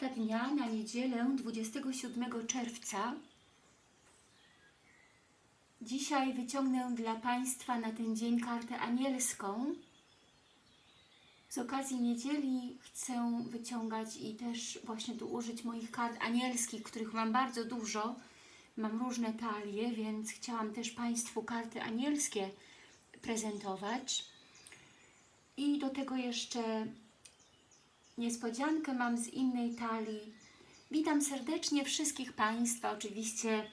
Karta dnia na niedzielę 27 czerwca. Dzisiaj wyciągnę dla Państwa na ten dzień kartę anielską. Z okazji niedzieli chcę wyciągać i też właśnie tu użyć moich kart anielskich, których mam bardzo dużo. Mam różne talie, więc chciałam też Państwu karty anielskie prezentować. I do tego jeszcze niespodziankę mam z innej talii. Witam serdecznie wszystkich Państwa, oczywiście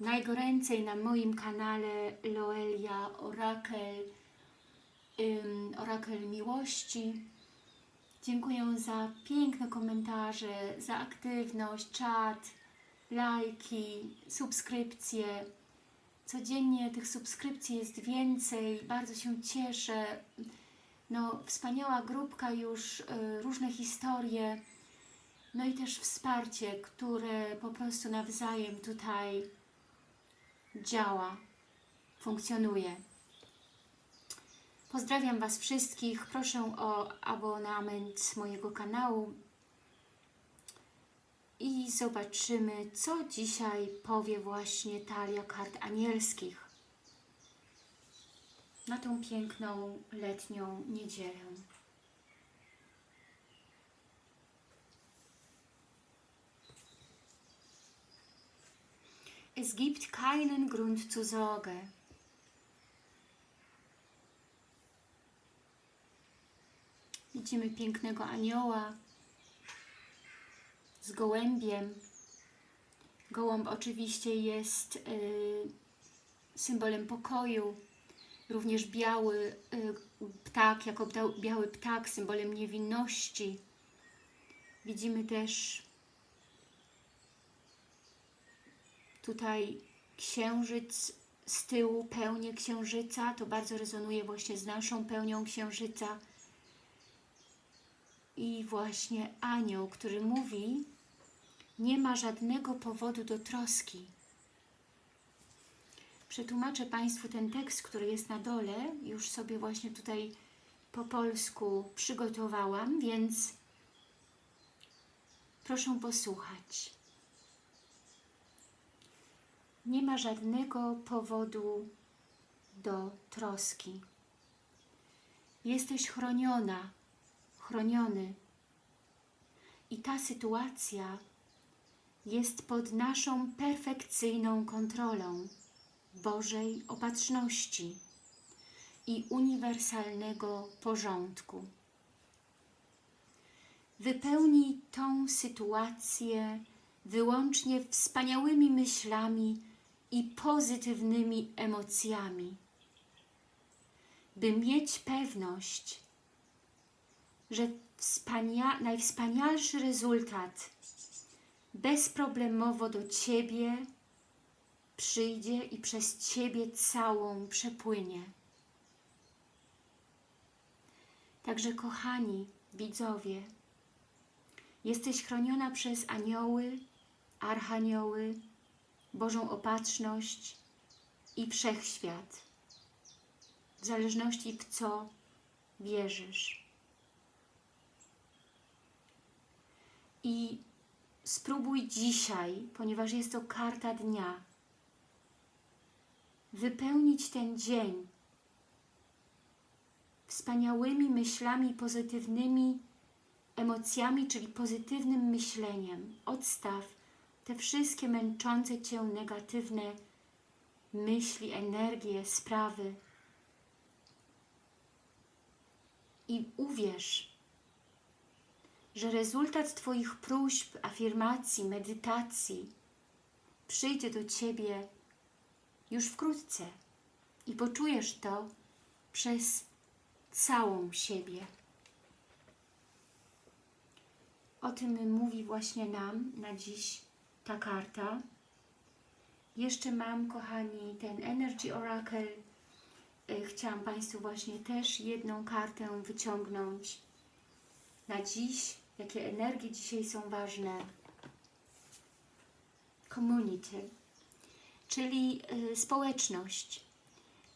najgoręcej na moim kanale Loelia Orakel, ym, Orakel Miłości. Dziękuję za piękne komentarze, za aktywność, czat, lajki, subskrypcje. Codziennie tych subskrypcji jest więcej, bardzo się cieszę. No, wspaniała grupka już, y, różne historie, no i też wsparcie, które po prostu nawzajem tutaj działa, funkcjonuje. Pozdrawiam Was wszystkich, proszę o abonament mojego kanału. I zobaczymy, co dzisiaj powie właśnie talia kart anielskich na tą piękną letnią niedzielę. Es gibt keinen Grund zur Sorge. Widzimy pięknego anioła z gołębiem. Gołąb oczywiście jest y, symbolem pokoju, również biały y, ptak, jako biały ptak, symbolem niewinności. Widzimy też tutaj księżyc z tyłu, pełnię księżyca, to bardzo rezonuje właśnie z naszą pełnią księżyca. I właśnie anioł, który mówi, nie ma żadnego powodu do troski. Przetłumaczę Państwu ten tekst, który jest na dole. Już sobie właśnie tutaj po polsku przygotowałam, więc proszę posłuchać. Nie ma żadnego powodu do troski. Jesteś chroniona, chroniony. I ta sytuacja jest pod naszą perfekcyjną kontrolą. Bożej opatrzności i uniwersalnego porządku. Wypełnij tą sytuację wyłącznie wspaniałymi myślami i pozytywnymi emocjami, by mieć pewność, że wspania najwspanialszy rezultat bezproblemowo do Ciebie przyjdzie i przez Ciebie całą przepłynie. Także kochani widzowie, jesteś chroniona przez anioły, archanioły, Bożą opatrzność i wszechświat, w zależności w co wierzysz. I spróbuj dzisiaj, ponieważ jest to karta dnia, wypełnić ten dzień wspaniałymi myślami, pozytywnymi emocjami, czyli pozytywnym myśleniem. Odstaw te wszystkie męczące Cię negatywne myśli, energie, sprawy i uwierz, że rezultat Twoich próśb, afirmacji, medytacji przyjdzie do Ciebie już wkrótce i poczujesz to przez całą siebie. O tym mówi właśnie nam na dziś ta karta. Jeszcze mam, kochani, ten Energy Oracle. E, Chciałam Państwu właśnie też jedną kartę wyciągnąć na dziś. Jakie energie dzisiaj są ważne. Community czyli y, społeczność.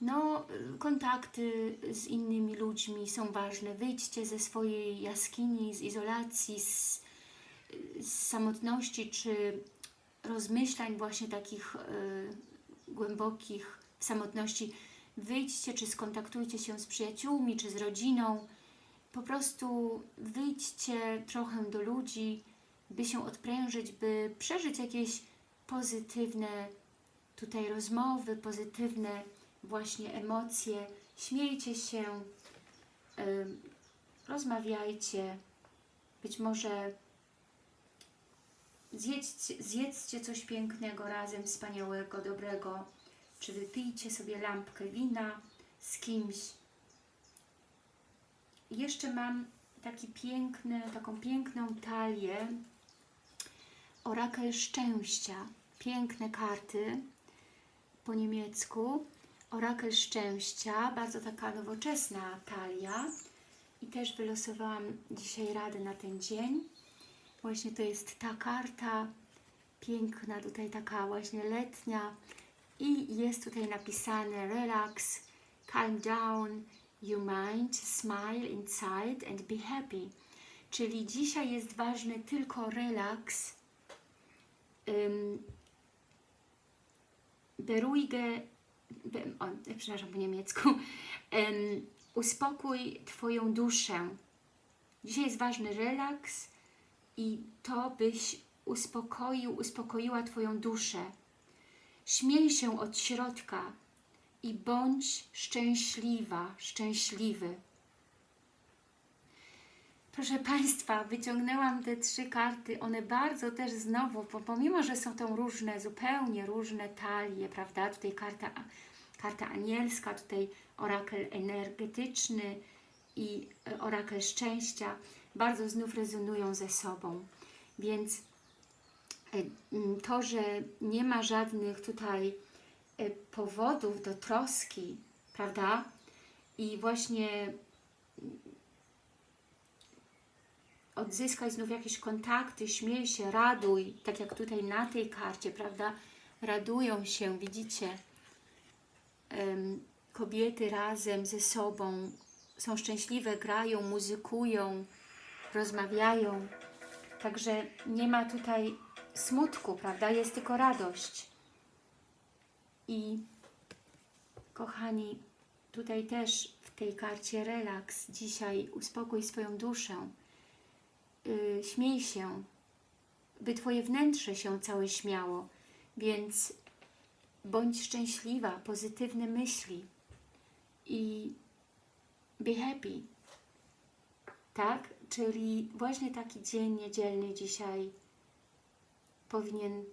No, y, kontakty z innymi ludźmi są ważne. Wyjdźcie ze swojej jaskini, z izolacji, z z samotności, czy rozmyślań właśnie takich y, głębokich w samotności, wyjdźcie, czy skontaktujcie się z przyjaciółmi, czy z rodziną. Po prostu wyjdźcie trochę do ludzi, by się odprężyć, by przeżyć jakieś pozytywne tutaj rozmowy, pozytywne właśnie emocje. Śmiejcie się, rozmawiajcie. Być może zjedźcie, zjedzcie coś pięknego razem, wspaniałego, dobrego, czy wypijcie sobie lampkę wina z kimś. Jeszcze mam taki piękny, taką piękną talię Orakel Szczęścia. Piękne karty po niemiecku. Orakel Szczęścia, bardzo taka nowoczesna talia. I też wylosowałam dzisiaj radę na ten dzień. Właśnie to jest ta karta, piękna, tutaj taka właśnie letnia. I jest tutaj napisane relax, calm down your mind, smile inside and be happy. Czyli dzisiaj jest ważny tylko relaks, beruhige, be, o, przepraszam po niemiecku, um, uspokój Twoją duszę. Dzisiaj jest ważny relaks i to byś uspokoił, uspokoiła Twoją duszę. Śmiej się od środka i bądź szczęśliwa, szczęśliwy. Proszę Państwa, wyciągnęłam te trzy karty, one bardzo też znowu, pomimo, że są to różne, zupełnie różne talie, prawda, tutaj karta, karta anielska, tutaj orakel energetyczny i e, orakel szczęścia, bardzo znów rezonują ze sobą, więc e, to, że nie ma żadnych tutaj e, powodów do troski, prawda, i właśnie odzyskaj znów jakieś kontakty, śmiej się, raduj, tak jak tutaj na tej karcie, prawda? Radują się, widzicie? Kobiety razem ze sobą są szczęśliwe, grają, muzykują, rozmawiają. Także nie ma tutaj smutku, prawda? Jest tylko radość. I kochani, tutaj też w tej karcie relaks, dzisiaj uspokój swoją duszę y, śmiej się, by Twoje wnętrze się całe śmiało, więc bądź szczęśliwa, pozytywne myśli i be happy, tak? Czyli właśnie taki dzień niedzielny dzisiaj powinien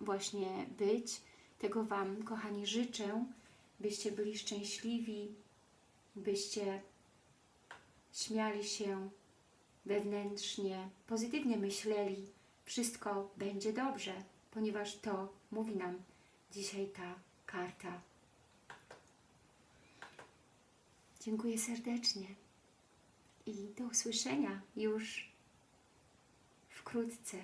właśnie być. Tego Wam, kochani, życzę, byście byli szczęśliwi, byście śmiali się wewnętrznie, pozytywnie myśleli, wszystko będzie dobrze, ponieważ to mówi nam dzisiaj ta karta. Dziękuję serdecznie i do usłyszenia już wkrótce.